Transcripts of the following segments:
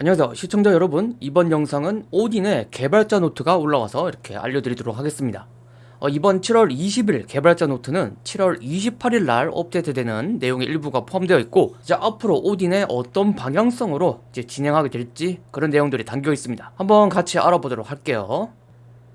안녕하세요. 시청자 여러분 이번 영상은 오딘의 개발자 노트가 올라와서 이렇게 알려드리도록 하겠습니다. 어, 이번 7월 20일 개발자 노트는 7월 28일 날 업데이트되는 내용의 일부가 포함되어 있고 이제 앞으로 오딘의 어떤 방향성으로 이제 진행하게 될지 그런 내용들이 담겨 있습니다. 한번 같이 알아보도록 할게요.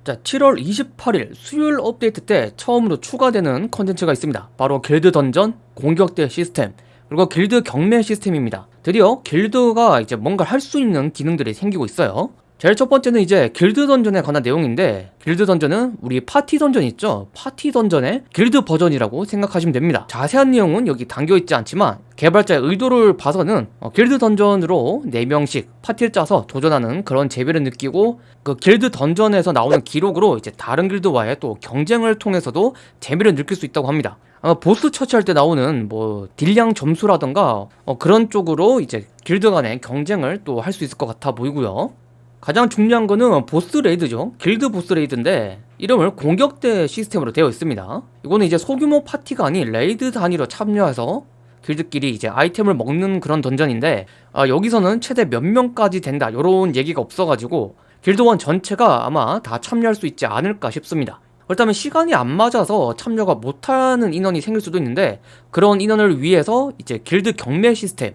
자 7월 28일 수요일 업데이트 때 처음으로 추가되는 컨텐츠가 있습니다. 바로 길드 던전 공격대 시스템 그리고 길드 경매 시스템입니다. 드디어 길드가 이제 뭔가 할 수 있는 기능들이 생기고 있어요. 제일 첫 번째는 이제 길드 던전에 관한 내용인데 길드 던전은 우리 파티 던전 있죠? 파티 던전의 길드 버전이라고 생각하시면 됩니다. 자세한 내용은 여기 담겨있지 않지만 개발자의 의도를 봐서는 어, 길드 던전으로 4명씩 파티를 짜서 도전하는 그런 재미를 느끼고 그 길드 던전에서 나오는 기록으로 이제 다른 길드와의 또 경쟁을 통해서도 재미를 느낄 수 있다고 합니다 어, 보스 처치할 때 나오는 뭐 딜량 점수라던가 어, 그런 쪽으로 이제 길드 간의 경쟁을 또 할 수 있을 것 같아 보이고요. 가장 중요한 거는 보스 레이드죠. 길드 보스 레이드인데 이름을 공격대 시스템으로 되어 있습니다. 이거는 이제 소규모 파티가 아닌 레이드 단위로 참여해서 길드끼리 이제 아이템을 먹는 그런 던전인데 아, 여기서는 최대 몇 명까지 된다. 이런 얘기가 없어가지고 길드원 전체가 아마 다 참여할 수 있지 않을까 싶습니다 그렇다면 시간이 안 맞아서 참여가 못하는 인원이 생길 수도 있는데 그런 인원을 위해서 이제 길드 경매 시스템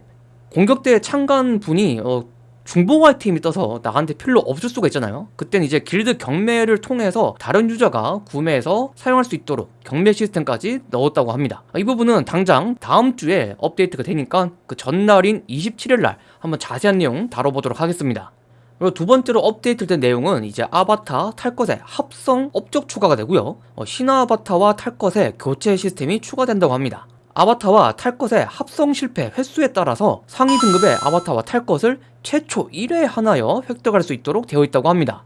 공격대 참관 분이 어, 중복 아이템이 떠서 나한테 필요 없을 수가 있잖아요. 그땐 이제 길드 경매를 통해서 다른 유저가 구매해서 사용할 수 있도록 경매 시스템까지 넣었다고 합니다. 이 부분은 당장 다음 주에 업데이트가 되니까 그 전날인 27일날 한번 자세한 내용 다뤄보도록 하겠습니다 그리고 두 번째로 업데이트된 내용은 이제 아바타 탈 것의 합성 업적 추가가 되고요. 어, 신화 아바타와 탈 것의 교체 시스템이 추가된다고 합니다. 아바타와 탈 것의 합성 실패 횟수에 따라서 상위 등급의 아바타와 탈 것을 최초 1회 하나여 획득할 수 있도록 되어 있다고 합니다.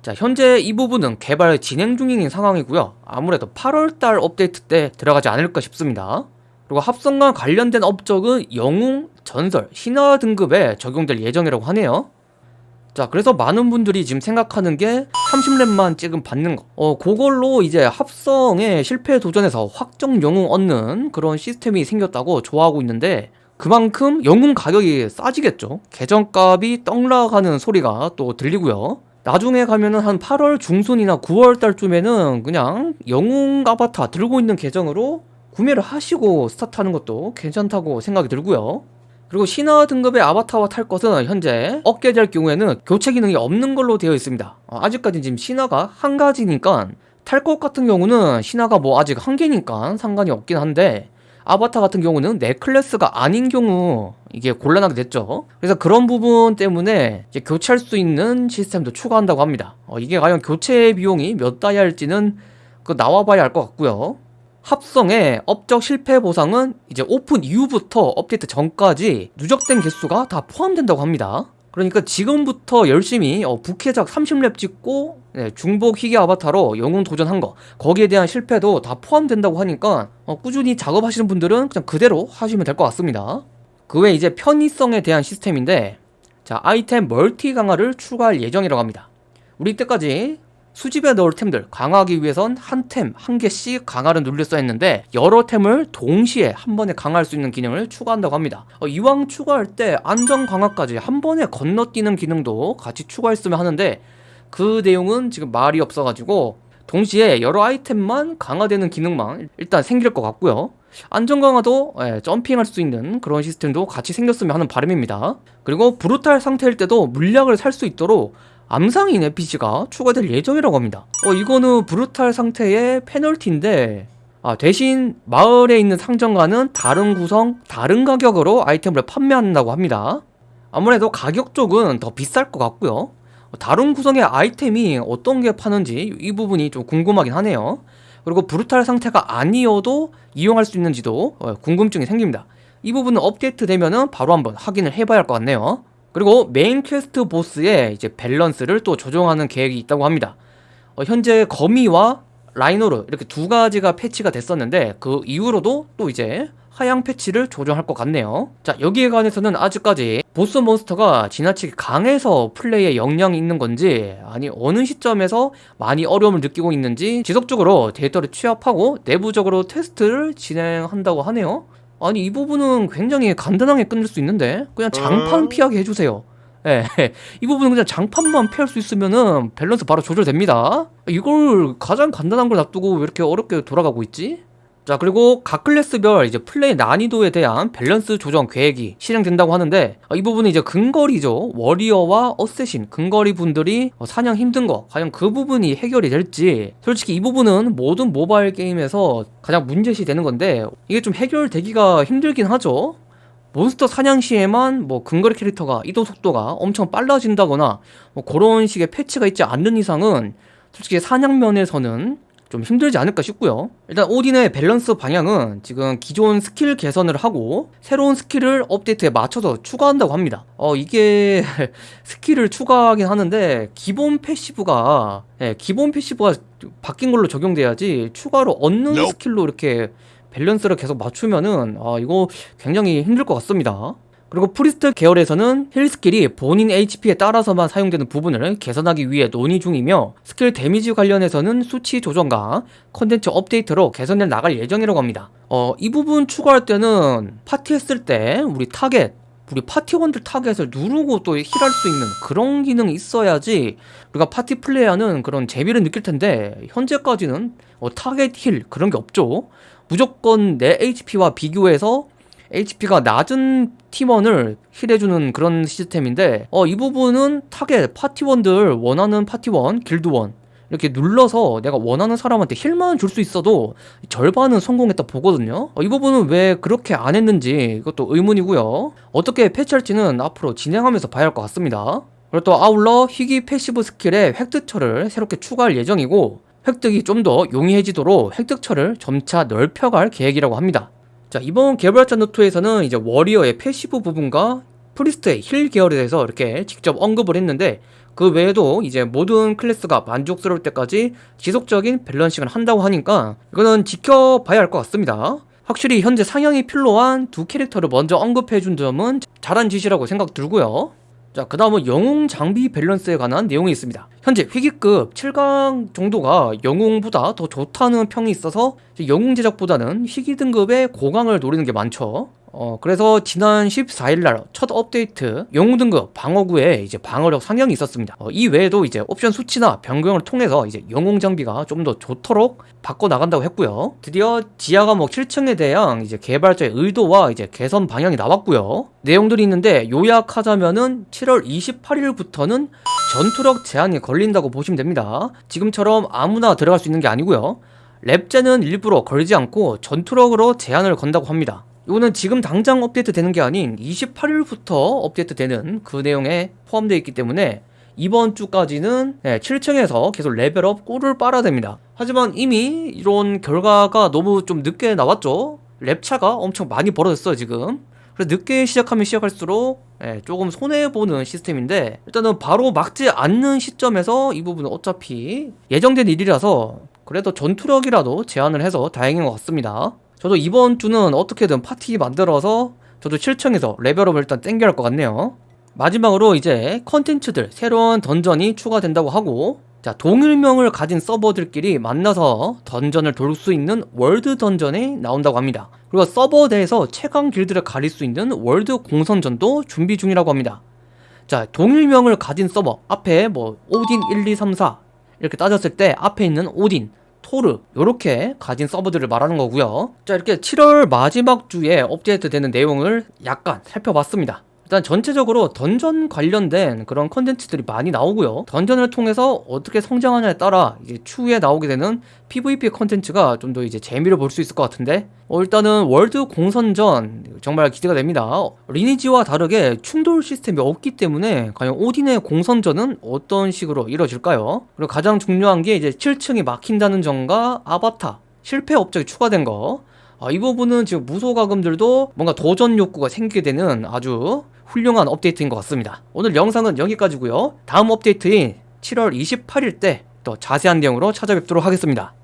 자 현재 이 부분은 개발 진행 중인 상황이고요. 아무래도 8월달 업데이트 때 들어가지 않을까 싶습니다. 그리고 합성과 관련된 업적은 영웅, 전설, 신화 등급에 적용될 예정이라고 하네요 자 그래서 많은 분들이 지금 생각하는 게 30렙만 찍음 받는 거. 어, 그걸로 이제 합성에 실패 도전에서 확정 영웅 얻는 그런 시스템이 생겼다고 좋아하고 있는데 그만큼 영웅 가격이 싸지겠죠. 계정값이 떡락하는 소리가 또 들리고요. 나중에 가면은 한 8월 중순이나 9월 달쯤에는 그냥 영웅 아바타 들고 있는 계정으로 구매를 하시고 스타트하는 것도 괜찮다고 생각이 들고요 그리고 신화 등급의 아바타와 탈 것은 현재 얻게 될 경우에는 교체 기능이 없는 걸로 되어 있습니다. 어, 아직까지 지금 신화가 한 가지니까 탈 것 같은 경우는 신화가 뭐 아직 한 개니까 상관이 없긴 한데 아바타 같은 경우는 내 클래스가 아닌 경우 이게 곤란하게 됐죠. 그래서 그런 부분 때문에 교체할 수 있는 시스템도 추가한다고 합니다. 어, 이게 과연 교체 비용이 몇 달이 할지는 그 나와봐야 알 것 같고요 합성의 업적 실패 보상은 이제 오픈 이후부터 업데이트 전까지 누적된 개수가 다 포함된다고 합니다. 그러니까 지금부터 열심히 어, 부캐작 30렙 찍고 네, 중복 희귀 아바타로 영웅 도전한 거 거기에 대한 실패도 다 포함된다고 하니까 어, 꾸준히 작업하시는 분들은 그냥 그대로 하시면 될 것 같습니다. 그 외에 이제 편의성에 대한 시스템인데 자 아이템 멀티 강화를 추가할 예정이라고 합니다. 우리 때까지 수집에 넣을 템들 강화하기 위해선 한 템 한 개씩 강화를 눌렸어 했는데 여러 템을 동시에 한 번에 강화할 수 있는 기능을 추가한다고 합니다. 어, 이왕 추가할 때 안전 강화까지 한 번에 건너뛰는 기능도 같이 추가했으면 하는데 그 내용은 지금 말이 없어가지고 동시에 여러 아이템만 강화되는 기능만 일단 생길 것 같고요. 안전 강화도 예, 점핑할 수 있는 그런 시스템도 같이 생겼으면 하는 바람입니다. 그리고 브루탈 상태일 때도 물약을 살 수 있도록 암상인 NPC가 추가될 예정이라고 합니다. 어 이거는 브루탈 상태의 페널티인데 아, 대신 마을에 있는 상점과는 다른 구성, 다른 가격으로 아이템을 판매한다고 합니다. 아무래도 가격 쪽은 더 비쌀 것 같고요. 다른 구성의 아이템이 어떤 게 파는지 이 부분이 좀 궁금하긴 하네요. 그리고 브루탈 상태가 아니어도 이용할 수 있는지도 어, 궁금증이 생깁니다. 이 부분은 업데이트 되면은 바로 한번 확인을 해봐야 할 것 같네요 그리고 메인 퀘스트 보스의 이제 밸런스를 또 조정하는 계획이 있다고 합니다. 어, 현재 거미와 라이노르 이렇게 두 가지가 패치가 됐었는데 그 이후로도 또 이제 하향 패치를 조정할 것 같네요. 자 여기에 관해서는 아직까지 보스 몬스터가 지나치게 강해서 플레이에 영향이 있는 건지 아니 어느 시점에서 많이 어려움을 느끼고 있는지 지속적으로 데이터를 취합하고 내부적으로 테스트를 진행한다고 하네요 아니 이 부분은 굉장히 간단하게 끝낼 수 있는데 그냥 장판 음. 피하게 해주세요 예, 이 부분은 그냥 장판만 피할 수 있으면은 밸런스 바로 조절됩니다. 이걸 가장 간단한 걸 놔두고 왜 이렇게 어렵게 돌아가고 있지? 자 그리고 각 클래스별 이제 플레이 난이도에 대한 밸런스 조정 계획이 실행된다고 하는데 어, 이 부분은 이제 근거리죠. 워리어와 어쌔신 근거리 분들이 어, 사냥 힘든 거 과연 그 부분이 해결이 될지. 솔직히 이 부분은 모든 모바일 게임에서 가장 문제시 되는 건데 이게 좀 해결되기가 힘들긴 하죠. 몬스터 사냥 시에만 뭐 근거리 캐릭터가 이동 속도가 엄청 빨라진다거나 뭐 그런 식의 패치가 있지 않는 이상은 솔직히 사냥 면에서는 좀 힘들지 않을까 싶고요. 일단 오딘의 밸런스 방향은 지금 기존 스킬 개선을 하고 새로운 스킬을 업데이트에 맞춰서 추가한다고 합니다. 어 이게 스킬을 추가하긴 하는데 기본 패시브가 예, 기본 패시브가 바뀐 걸로 적용돼야지 추가로 얻는. 스킬로 이렇게 밸런스를 계속 맞추면은 아 이거 굉장히 힘들 것 같습니다 그리고 프리스트 계열에서는 힐 스킬이 본인 HP에 따라서만 사용되는 부분을 개선하기 위해 논의 중이며 스킬 데미지 관련해서는 수치 조정과 컨텐츠 업데이트로 개선해 나갈 예정이라고 합니다. 어, 이 부분 추가할 때는 파티 했을 때 우리 타겟 우리 파티원들 타겟을 누르고 또 힐할 수 있는 그런 기능이 있어야지 우리가 파티 플레이하는 그런 재미를 느낄 텐데 현재까지는 어, 타겟 힐 그런 게 없죠. 무조건 내 HP와 비교해서 HP가 낮은 팀원을 힐해주는 그런 시스템인데 어, 이 부분은 타겟 파티원들 원하는 파티원 길드원 이렇게 눌러서 내가 원하는 사람한테 힐만 줄 수 있어도 절반은 성공했다 보거든요. 어, 이 부분은 왜 그렇게 안 했는지 이것도 의문이고요. 어떻게 패치할지는 앞으로 진행하면서 봐야 할 것 같습니다. 그리고 또 아울러 희귀 패시브 스킬의 획득처를 새롭게 추가할 예정이고 획득이 좀 더 용이해지도록 획득처를 점차 넓혀갈 계획이라고 합니다 자 이번 개발자 노트에서는 이제 warrior의 passive 부분과 priest의 heal 계열에 대해서 이렇게 직접 언급을 했는데 그 외에도 이제 모든 클래스가 만족스러울 때까지 지속적인 balancing을 한다고 하니까 이거는 지켜봐야 할 것 같습니다. 확실히 현재 상향이 필요한 두 캐릭터를 먼저 언급해준 점은 잘한 짓이라고 생각 들고요 자, 그 다음은 영웅 장비 밸런스에 관한 내용이 있습니다. 현재 희귀급 7강 정도가 영웅보다 더 좋다는 평이 있어서 영웅 제작보다는 희귀 등급의 고강을 노리는 게 많죠. 어, 그래서 지난 14일날 첫 업데이트 영웅 등급 방어구에 이제 방어력 상향이 있었습니다. 어, 이 외에도 이제 옵션 수치나 변경을 통해서 이제 영웅 장비가 좀 더 좋도록 바꿔 나간다고 했고요. 드디어 지하 감옥 7층에 대한 이제 개발자의 의도와 이제 개선 방향이 나왔고요. 내용들이 있는데 요약하자면은 7월 28일부터는 전투력 제한이 걸린다고 보시면 됩니다. 지금처럼 아무나 들어갈 수 있는 게 아니고요. 랩제는 일부러 걸지 않고 전투력으로 제한을 건다고 합니다. 이거는 지금 당장 업데이트 되는 게 아닌 28일부터 업데이트 되는 그 내용에 포함되어 있기 때문에 이번 주까지는 7층에서 계속 레벨업 꿀을 빨아야 됩니다. 하지만 이미 이런 결과가 너무 좀 늦게 나왔죠. 랩차가 엄청 많이 벌어졌어요 지금. 그래서 늦게 시작하면 시작할수록 예, 조금 손해보는 시스템인데 일단은 바로 막지 않는 시점에서 이 부분은 어차피 예정된 일이라서 그래도 전투력이라도 제한을 해서 다행인 것 같습니다. 저도 이번 주는 어떻게든 파티 만들어서 저도 7층에서 레벨업을 일단 땡겨야 할 것 같네요. 마지막으로 이제 컨텐츠들 새로운 dungeon이 추가된다고 하고 자 동일명을 가진 서버들끼리 만나서 dungeon을 돌 수 있는 world dungeon이 나온다고 합니다 그리고 서버 내에서 최강 길드를 가릴 수 있는 world 공성전도 준비 중이라고 합니다 자 동일명을 가진 서버 앞에 뭐 오딘 1, 2, 3, 4 이렇게 따졌을 때 앞에 있는 오딘 토르 이렇게 가진 서버들을 말하는 거고요. 자 이렇게 7월 마지막 주에 업데이트 되는 내용을 약간 살펴봤습니다 일단 전체적으로 던전 관련된 그런 컨텐츠들이 많이 나오고요. dungeon을 통해서 어떻게 성장하냐에 따라 이제 추후에 나오게 되는 PVP 컨텐츠가 좀 더 이제 재미를 볼 수 있을 것 같은데 어, 일단은 world 공성전 정말 기대가 됩니다. 리니지와 다르게 충돌 시스템이 없기 때문에 과연 오딘의 공성전은 어떤 식으로 이루어질까요? 그리고 가장 중요한 게 이제 7층이 막힌다는 점과 아바타 실패 업적이 추가된 거 아, 이 부분은 지금 무소가금들도 뭔가 도전 욕구가 생기게 되는 아주 훌륭한 업데이트인 것 같습니다. 오늘 영상은 여기까지고요. 다음 업데이트인 7월 28일 때또 자세한 내용으로 찾아뵙도록 하겠습니다